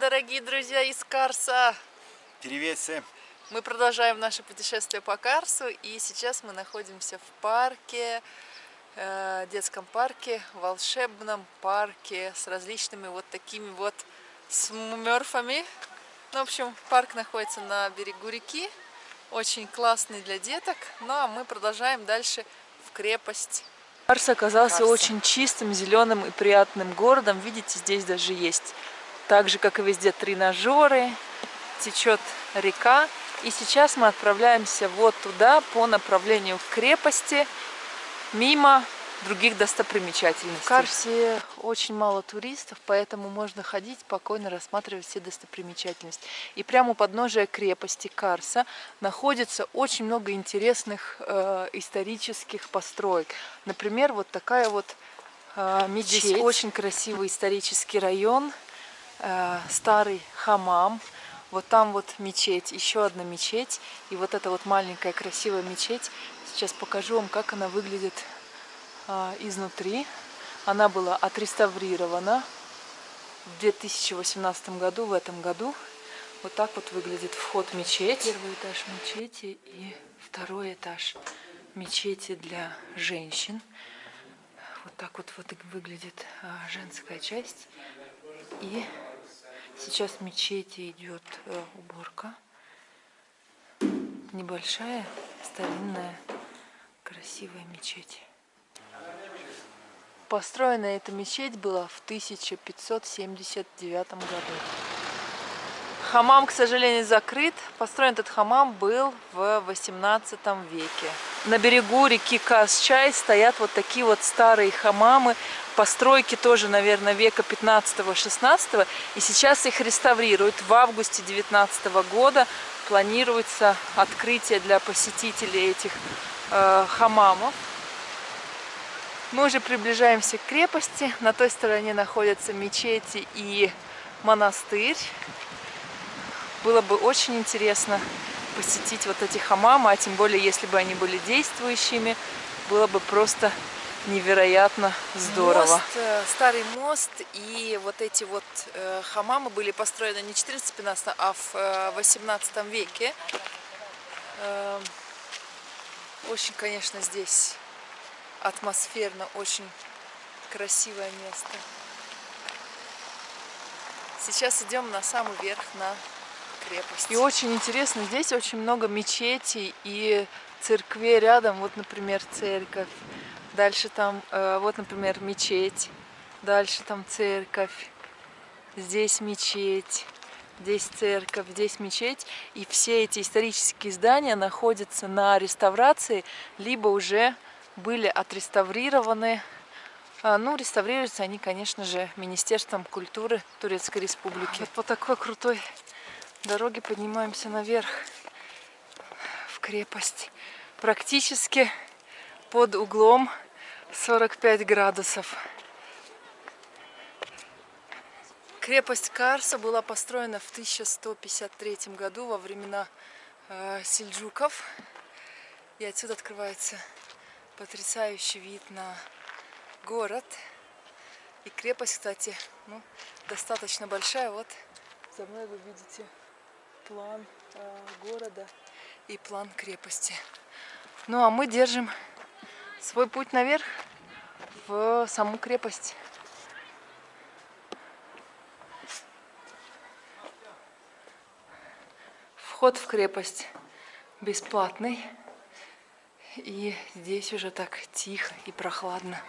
дорогие друзья из Карса! Привет всем! Мы продолжаем наше путешествие по Карсу, и сейчас мы находимся в парке, э, детском парке, волшебном парке с различными вот такими вот смерфами. Ну, в общем, парк находится на берегу реки, очень классный для деток. Ну, а мы продолжаем дальше в крепость. Карс оказался Карса. очень чистым, зеленым и приятным городом. Видите, здесь даже есть, так же, как и везде, тренажеры, течет река. И сейчас мы отправляемся вот туда, по направлению к крепости, мимо других достопримечательностей. В Карсе очень мало туристов, поэтому можно ходить, спокойно рассматривать все достопримечательности. И прямо у подножия крепости Карса находится очень много интересных э, исторических построек. Например, вот такая вот э, мечеть. Здесь очень красивый исторический район, э, старый хамам. Вот там вот мечеть, еще одна мечеть. И вот эта вот маленькая красивая мечеть. Сейчас покажу вам, как она выглядит а, изнутри. Она была отреставрирована в 2018 году, в этом году. Вот так вот выглядит вход в мечеть. Первый этаж мечети и второй этаж мечети для женщин. Вот так вот, вот выглядит а, женская часть. И сейчас в мечети идет а, уборка. Небольшая, старинная, красивая мечеть. Построена эта мечеть была в 1579 году. Хамам, к сожалению, закрыт. Построен этот хамам был в 18 веке. На берегу реки Касчай стоят вот такие вот старые хамамы. Постройки тоже, наверное, века 15-16. И сейчас их реставрируют. В августе 19 года планируется открытие для посетителей этих э, хамамов. Мы уже приближаемся к крепости. На той стороне находятся мечети и монастырь. Было бы очень интересно посетить вот эти хамамы, а тем более, если бы они были действующими, было бы просто невероятно здорово. Мост, э, старый мост и вот эти вот э, хамамы были построены не в 14-15, а в э, 18 веке. Э, очень, конечно, здесь атмосферно, очень красивое место. Сейчас идем на самый верх, на крепость. И очень интересно, здесь очень много мечетей и церквей рядом. Вот, например, церковь. Дальше там, э, вот, например, мечеть. Дальше там церковь. Здесь мечеть. Здесь церковь, здесь мечеть. И все эти исторические здания находятся на реставрации, либо уже были отреставрированы. А, ну, реставрируются они, конечно же, Министерством культуры Турецкой Республики. Вот по такой крутой дороге поднимаемся наверх в крепость. Практически под углом 45 градусов. Крепость Карса была построена в 1153 году во времена э, сельджуков. И отсюда открывается потрясающий вид на город. И крепость, кстати, ну, достаточно большая. Вот за мной вы видите план э, города и план крепости. Ну а мы держим свой путь наверх в саму крепость. Вход в крепость бесплатный. И здесь уже так тихо и прохладно.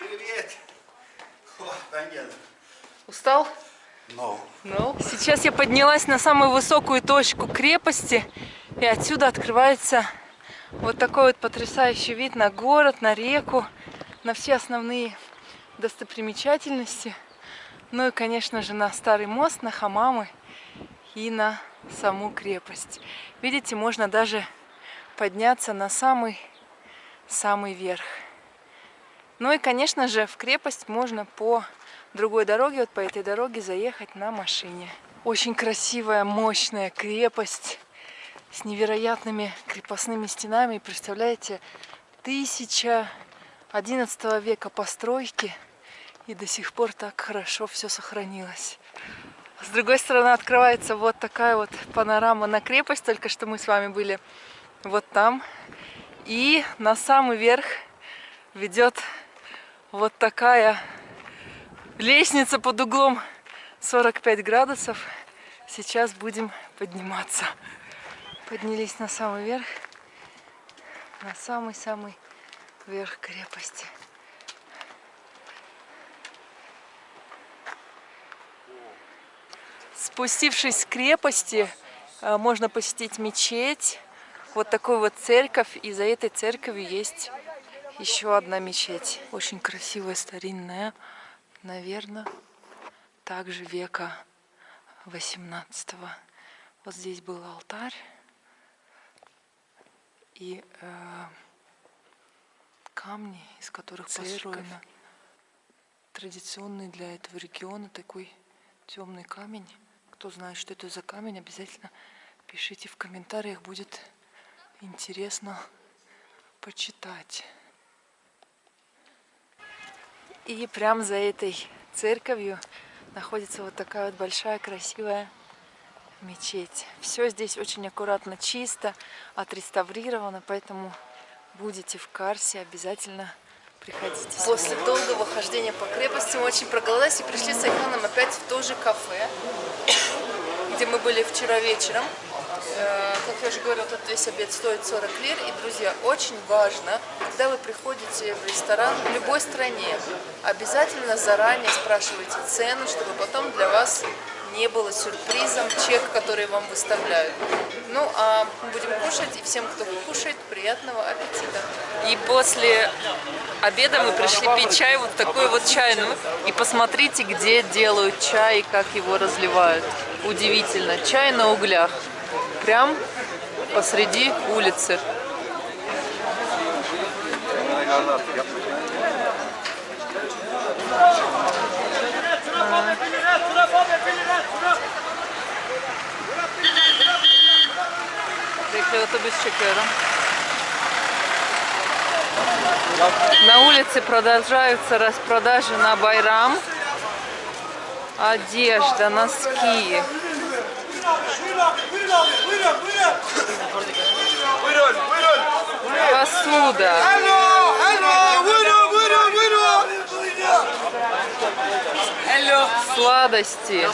Привет! О. Устал? No. Ну, сейчас я поднялась на самую высокую точку крепости, и отсюда открывается вот такой вот потрясающий вид на город, на реку, на все основные достопримечательности. Ну и, конечно же, на старый мост, на хамамы и на саму крепость. Видите, можно даже подняться на самый-самый верх. Ну и, конечно же, в крепость можно по другой дороге, вот по этой дороге заехать на машине. Очень красивая, мощная крепость с невероятными крепостными стенами. Представляете, тысяча одиннадцатого века постройки, и до сих пор так хорошо все сохранилось. С другой стороны открывается вот такая вот панорама на крепость. Только что мы с вами были вот там. И на самый верх ведет вот такая лестница под углом 45 градусов. Сейчас будем подниматься. Поднялись на самый верх, на самый-самый верх крепости. Спустившись с крепости, э, можно посетить мечеть, вот такую вот церковь, и за этой церковью есть еще одна мечеть. Очень красивая, старинная, наверное, также века 18 -го. Вот здесь был алтарь и э, камни, из которых построена традиционный для этого региона такой темный камень. Кто знает, что это за камень, обязательно пишите в комментариях, будет интересно почитать. И прямо за этой церковью находится вот такая вот большая красивая мечеть. Все здесь очень аккуратно, чисто, отреставрировано, поэтому будете в Карсе, обязательно приходите. После долгого хождения по крепости мы очень проголодались и пришли с Айханом опять в то же кафе, где мы были вчера вечером. Э, Как я уже говорила, тут весь обед стоит 40 лир. И, друзья, очень важно, когда вы приходите в ресторан в любой стране, обязательно заранее спрашивайте цену, чтобы потом для вас не было сюрпризом чек, который вам выставляют. Ну, а будем кушать, и всем, кто кушает, приятного аппетита. И после обеда мы пришли пить чай, вот такой вот чайную. И посмотрите, где делают чай и как его разливают. Удивительно. Чай на углях. Прям посреди улицы. На улице продолжаются распродажи на Байрам. Одежда, носки. Посуда. Сладости.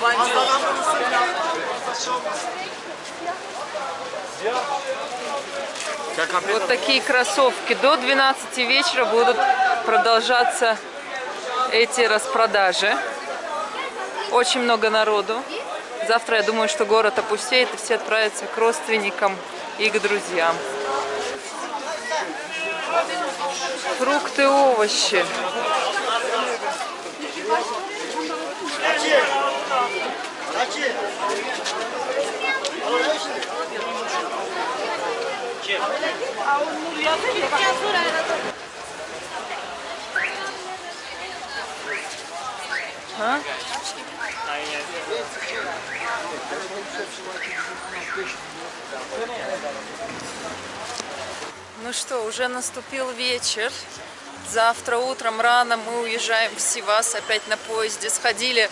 Вот такие кроссовки. До 12 вечера будут продолжаться эти распродажи. Очень много народу. Завтра я думаю, что город опустеет и все отправятся к родственникам и к друзьям. Фрукты, овощи. А? Ну что, уже наступил вечер. Завтра утром рано мы уезжаем в Сивас опять на поезде. Сходили,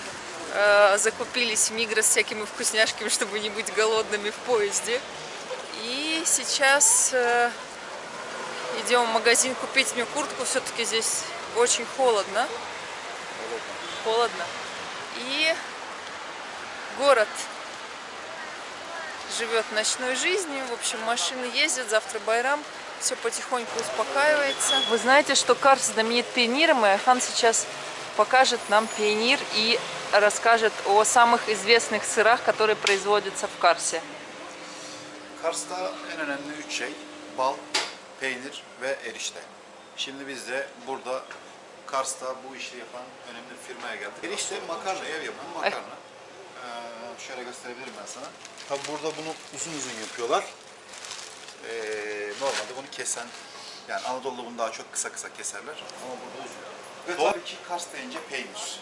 э, закупились в Мигрос всякими вкусняшками, чтобы не быть голодными в поезде. И сейчас э, идем в магазин купить мне куртку. Все-таки здесь очень холодно. Холодно. И город живет ночной жизнью. В общем, машины ездят, завтра Байрам. Все потихоньку успокаивается. Вы знаете, что Карс знаменит пионером, и Айхан сейчас покажет нам пионер и расскажет о самых известных сырах, которые производятся в Карсе. Kars'ta en önemli üç şey bal, peynir ve erişte. Şimdi biz de burada Kars'ta bu işi yapan önemli firmaya geldik. Erişte makarna, ev yapımı makarna. Ee, şöyle gösterebilirim ben sana. Tabi burada bunu uzun uzun yapıyorlar. Ee, normalde bunu kesen, yani Anadolu'da bunu daha çok kısa kısa keserler ama burada uzun. Ve tabii ki Kars deyince peynir.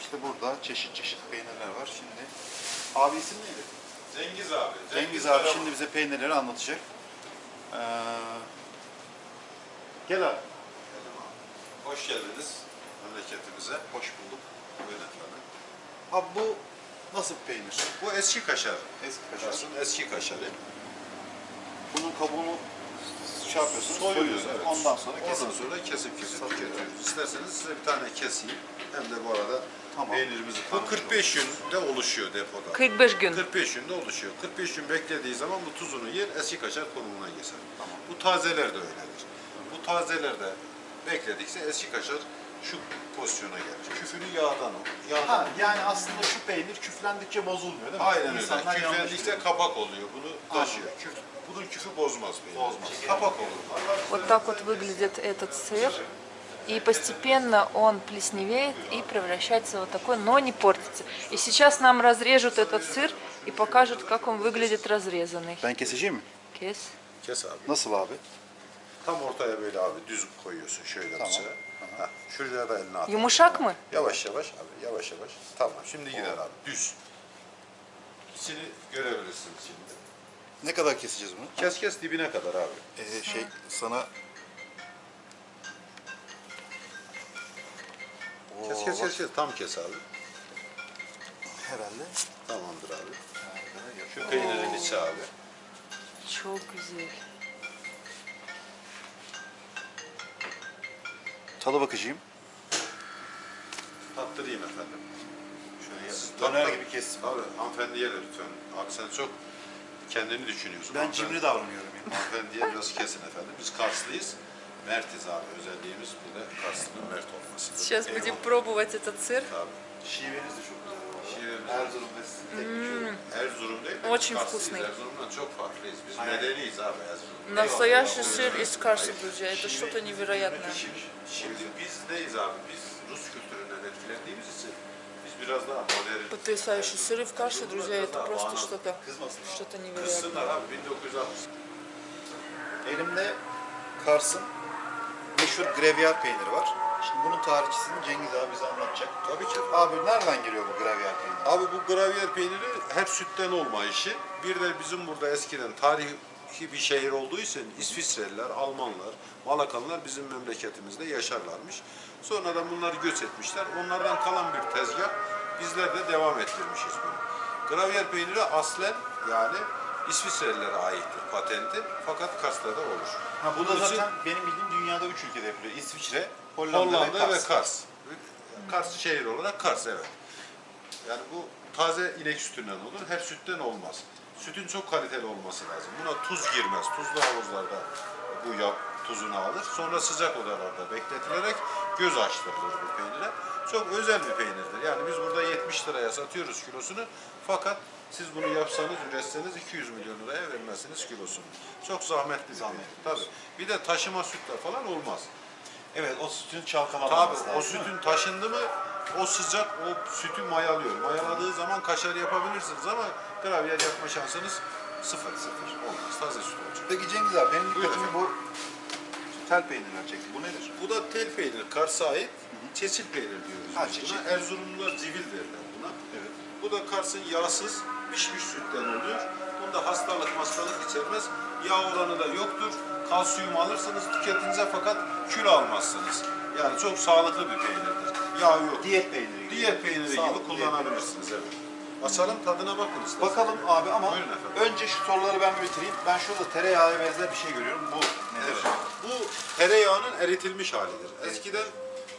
İşte burada çeşit çeşit peynirler var. Şimdi abi isim neydi? Cengiz abi. Cengiz abi şimdi bize peynirleri anlatacak. Ee, gel abi. Hoş geldiniz memleketimize. Hoş bulduk. Buyurun efendim. Abi bu Nasıl bir peynir? Bu eski kaşar. Eski kaşar. Kaşarın eski kaşarı. Bunun kabuğunu şey yapıyorsunuz, Soyuyoruz. soyuyorsunuz. Evet. Ondan sonra Ondan kesin. sonra kesip kesip tüketiyoruz. İsterseniz size bir tane keseyim. Hem de bu arada Tamam. peynirimizi Bu 45 günde oluşuyor depoda. 45 gün. 45 günde oluşuyor. 45 gün beklediği zaman bu tuzunu yer, eski kaşar konumuna geçer. Bu tazeler de öyledir. Bu tazeler de bekledikçe eski kaşar şu pozisyona gelir. Küfünü yağdan o. Yağdan Ha, yani aslında şu peynir küflendikçe bozulmuyor değil mi? Aynen öyle. İnsanlar yanlış Küflendikçe kapak oluyor. Bunu taşıyor. Küf, bunun küfü bozmaz peynir. Bozmaz. Kapak olur. Вот так вот выглядит этот сыр. И постепенно он плесневеет и превращается в вот такой, но не портится. И сейчас нам разрежут этот сыр и покажут, как он выглядит разрезанный. Ben keseceğim mi? Kes. Kes abi. Nasıl abi? Tam ortaya böyle abi düz koyuyorsun şöyle Tamam. bıçağı. Ha, şuraya da elini at. Yumuşak mı? Yavaş yavaş abi yavaş yavaş. Tamam şimdi gider abi düz. İçini görebilirsin şimdi. Ne kadar keseceğiz bunu? Kes kes dibine kadar abi. Ee, şey sana Kes kes kes kes tam kes abi. herhalde. Tamamdır abi. Şu peynirin içi abi. Çok güzel. Tadı bakacağım. Tattırayım efendim. Şöyle Siz tat- döner tat- gibi kessin. Abi hanımefendiye de lütfen. Abi sen çok kendini düşünüyorsun. Ben Hanımefendi- cimri davranıyorum ya. Hanımefendiye biraz kesin efendim. Biz Karslıyız. Mertiz abi. Özelliğimiz burada Karslı'nın mert olması. Сейчас будем пробовать этот сыр. Abi. Şiveniz de çok sizin. Erzurum değil mi? Очень вкусный. Erzurum'dan çok farklıyız. Biz Aynen. medeniyiz abi Erzurum. Настоящий сыр из Карса, друзья. Это что-то невероятное. Şimdi biz neyiz abi? Biz Rus kültüründen etkilendiğimiz için biz biraz daha modern. Потрясающий сыры в Карсе, друзья. Это просто что-то что-то невероятное. Kızsınlar abi 1960. Elimde Kars'ın meşhur gravyer peyniri var. Şimdi bunun tarihçisini Cengiz abi bize anlatacak. Tabii ki. Abi nereden geliyor bu gravyer peyniri? Abi bu gravyer peyniri hep sütten olma işi. Bir de bizim burada eskiden tarihi bir şehir olduğu için İsviçreliler, Almanlar, Malakanlar bizim memleketimizde yaşarlarmış. Sonradan bunlar göç etmişler. Onlardan kalan bir tezgah. Bizler de devam ettirmişiz bunu. Gravyer peyniri aslen yani İsviçrelilere aittir patenti. Fakat Kars'ta da olur. Ha, bu da için- zaten benim bildiğim dünyada üç ülkede yapılıyor. İsviçre, Hollanda, Hollanda ve ve Kars. Kars. Kars şehir olarak Kars evet. Yani bu taze inek sütünden olur. Hep sütten olmaz. Sütün çok kaliteli olması lazım. Buna tuz girmez. Tuzlu havuzlarda bu yağ tuzunu alır. Sonra sıcak odalarda bekletilerek göz açtırılır bu peynire. Çok özel bir peynirdir. Yani biz burada 70 liraya satıyoruz kilosunu. Fakat siz bunu yapsanız, üretseniz 200 milyon liraya vermezsiniz kilosunu. Çok zahmetli bir Zahmetli. Tabii. Bir de taşıma sütle falan olmaz. Evet o sütün Tabii çalkalanması o sütün taşındı mı o sıcak o sütü mayalıyor. Mayaladığı zaman kaşar yapabilirsiniz ama gravyer yapma şansınız sıfır sıfır olmaz. Taze süt olacak. Peki Cengiz abi benim dikkatimi bu tel peynirler çekti. Bu nedir? Bu da tel peynir, Kars'a ait çeçil peynir diyoruz. Ha, biz çeçil. Erzurumlular civil derler. Bu da Kars'ın yağsız pişmiş sütten oluyor. Bunda hastalık hastalık içermez. Yağ oranı da yoktur. Kalsiyum alırsınız tüketince fakat kilo almazsınız. Yani çok sağlıklı bir peynirdir. Yağ yok. Diyet peyniri gibi. Diyet peyniri Sağlıklı gibi kullanabilirsiniz evet. Açalım tadına bakın isterseniz. Bakalım abi ama Buyurun efendim. önce şu soruları ben bir bitireyim. Ben şurada tereyağı benzer bir şey görüyorum. Bu nedir? Evet. Bu tereyağının eritilmiş halidir. Eskiden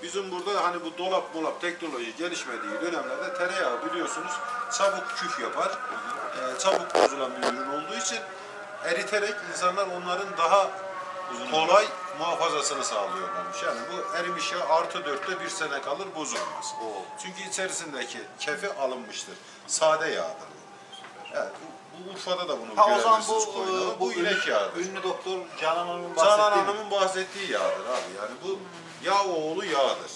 bizim burada hani bu dolap molap teknoloji gelişmediği dönemlerde tereyağı biliyorsunuz çabuk küf yapar. Ee, çabuk bozulan bir ürün olduğu için eriterek insanlar onların daha kolay muhafazasını sağlıyorlarmış. Yani bu erimiş yağ artı dörtte bir sene kalır bozulmaz. Oo. Çünkü içerisindeki kefi alınmıştır. Sade yağdır bu. Bu, bu Urfa'da da bunu Ha o zaman görebilirsiniz bu, e, bu inek yağıdır. ünlü doktor Canan Hanım'ın Canan bahsettiği mi? Hanım'ın bahsettiği yağdır abi. Yani bu yağ oğlu yağdır.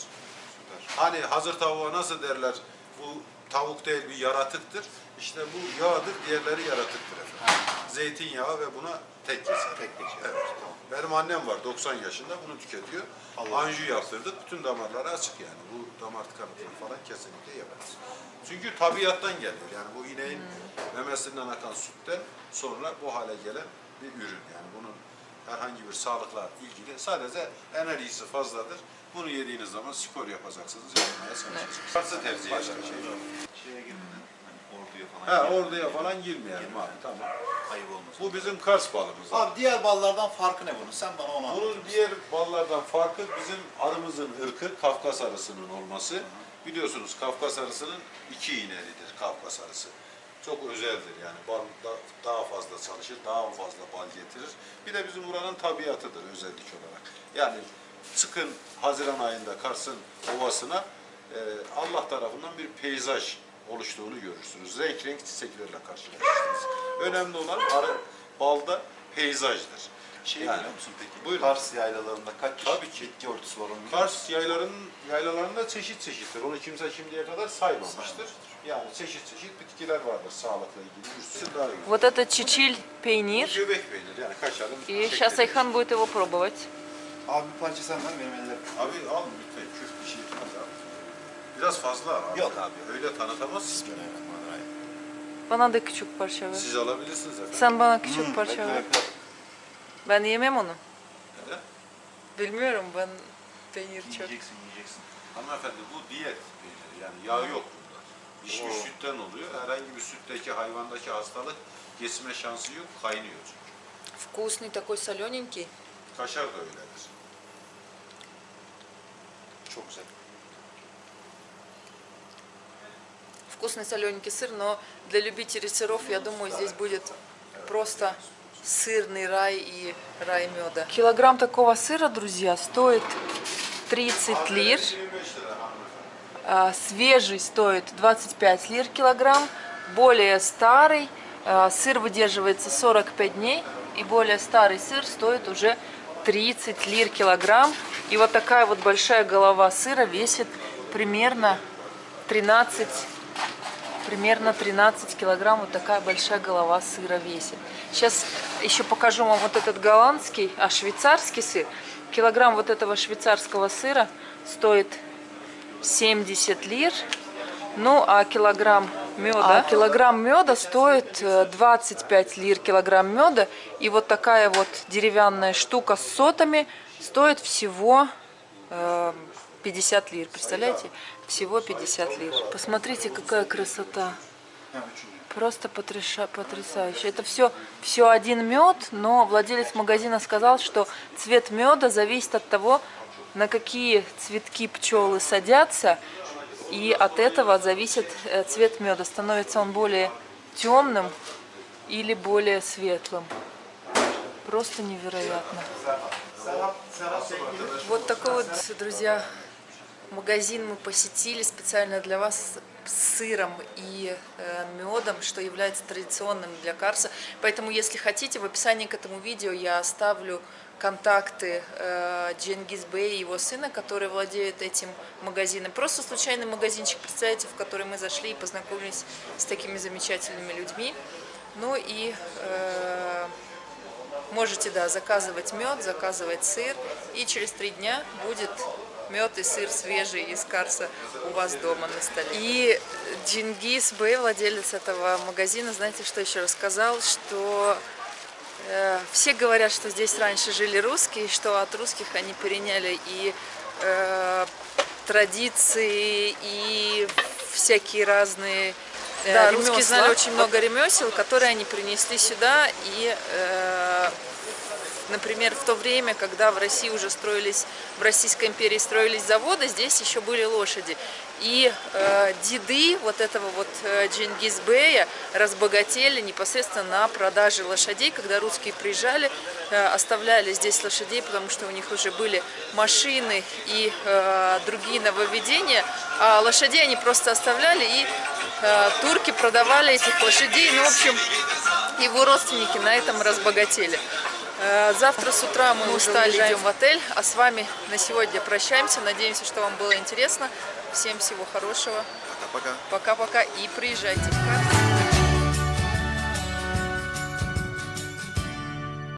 Hani hazır tavuğa nasıl derler bu tavuk değil bir yaratıktır. İşte bu yağdır, diğerleri yaratıktır efendim. Zeytinyağı ve buna tek geçer. Tek geçer. Evet. Benim annem var 90 yaşında bunu tüketiyor. Allah Anju yaptırdık. Bütün damarları açık yani. Bu damar tıkanıklığı falan kesinlikle yemez. Çünkü tabiattan geliyor. Yani bu ineğin memesinden akan sütten sonra bu hale gelen bir ürün. Yani bunun herhangi bir sağlıkla ilgili sadece enerjisi fazladır. Bunu yediğiniz zaman spor yapacaksınız, yapmaya çalışacaksınız. Varsa tercih eder. Başka şey yok. Şeye girmeden, hani orduya falan. Ha orduya falan girmeyelim abi tamam. Ayıp olmasın. Bu bizim Kars balımız. abi. Abi diğer ballardan farkı ne bunun? Sen bana onu anlat. Bunun diğer ballardan farkı bizim arımızın ırkı Kafkas arısının olması. Biliyorsunuz Kafkas arısının iki iğnelidir Kafkas arısı. Çok özeldir yani bal da- daha fazla çalışır, daha fazla bal getirir. Bir de bizim buranın tabiatıdır özellik olarak. Yani çıkın Haziran ayında Kars'ın ovasına e, Allah tarafından bir peyzaj oluştuğunu görürsünüz. Renk renk çiçeklerle karşılaşırsınız. Önemli olan arı balda peyzajdır. Şey Yani, biliyor musun peki? buyurun. Kars yaylalarında kaç çeşit Tabii ki. bitki örtüsü var onu biliyor musun? Kars yaylarının yaylalarında çeşit çeşittir. Onu kimse şimdiye kadar saymamıştır. Saymamıştır. Yani çeşit çeşit bitkiler vardır sağlıkla ilgili. Üstü daha iyi. Вот это чечиль Bu пейнир. göbek peynir yani kaşarın И şekli. сейчас Айхан будет его пробовать. Abi bir parça sen ver benim ellerim. Abi al lütfen küf bir şey etmez abi. Biraz fazla abi. Yok abi. Öyle tanıtamazsın. Bismillahirrahmanirrahim. Bana da küçük parça ver. Siz alabilirsiniz efendim. Sen bana küçük Hmm, parça bekle, ver. bekle. Ben yemem onu. Neden? Bilmiyorum ben peynir çok. Yiyeceksin yiyeceksin. Hanımefendi bu diyet peyniri yani yağ yok bunda. Pişmiş Oo. sütten oluyor. Herhangi bir sütteki hayvandaki hastalık geçme şansı yok. Kaynıyor çünkü. Вкусный такой солененький. Kaşar da öyledir. Çok güzel. Вкусный солененький сыр, но для любителей сыров, я думаю, здесь будет просто сырный рай и рай меда. Килограмм такого сыра, друзья, стоит 30 лир. 25 lira hanımefendi. А, Свежий стоит 25 лир килограмм. Более старый а, сыр выдерживается 45 дней. И более старый сыр стоит уже 30 лир килограмм. И вот такая вот большая голова сыра весит примерно 13 примерно 13 килограмм вот такая большая голова сыра весит. Сейчас еще покажу вам вот этот голландский, а швейцарский сыр. Килограмм вот этого швейцарского сыра стоит 70 лир. Ну, а килограмм меда, килограмм меда стоит э, 25 лир килограмм меда. И вот такая вот деревянная штука с сотами стоит всего э, 50 лир. Представляете? Всего 50 лир. Посмотрите, какая красота. Просто потрясающе. Это все, все один мед, но владелец магазина сказал, что цвет меда зависит от того, на какие цветки пчелы садятся, и от этого зависит э, цвет меда. Становится он более темным или более светлым. Просто невероятно. Вот такой вот, друзья, магазин мы посетили специально для вас с сыром и э, медом, что является традиционным для Карса. Поэтому, если хотите, в описании к этому видео я оставлю контакты э, Дженгиз Бэй и его сына, который владеет этим магазином. Просто случайный магазинчик, представляете, в который мы зашли и познакомились с такими замечательными людьми. Ну и э, Можете, да, заказывать мед, заказывать сыр, и через три дня будет мед и сыр свежий из Карса у вас дома на столе. И Джингис Бэй, владелец этого магазина, знаете, что еще рассказал, что э, все говорят, что здесь раньше жили русские, что от русских они переняли и э, традиции, и всякие разные э, Да, русские знали очень много ремесел, которые они принесли сюда. И, э, например, в то время, когда в России уже строились, в Российской империи строились заводы, здесь еще были лошади. И э, деды вот этого вот э, Джингизбея разбогатели непосредственно на продаже лошадей, когда русские приезжали, э, оставляли здесь лошадей, потому что у них уже были машины и э, другие нововведения, а лошадей они просто оставляли и э, турки продавали этих лошадей. Ну, в общем, его родственники на этом разбогатели. Э, Завтра с утра мы устали, идем в отель, а с вами на сегодня прощаемся. Надеемся, что вам было интересно. Всем всего хорошего. Пока-пока. Пока-пока и приезжайте в.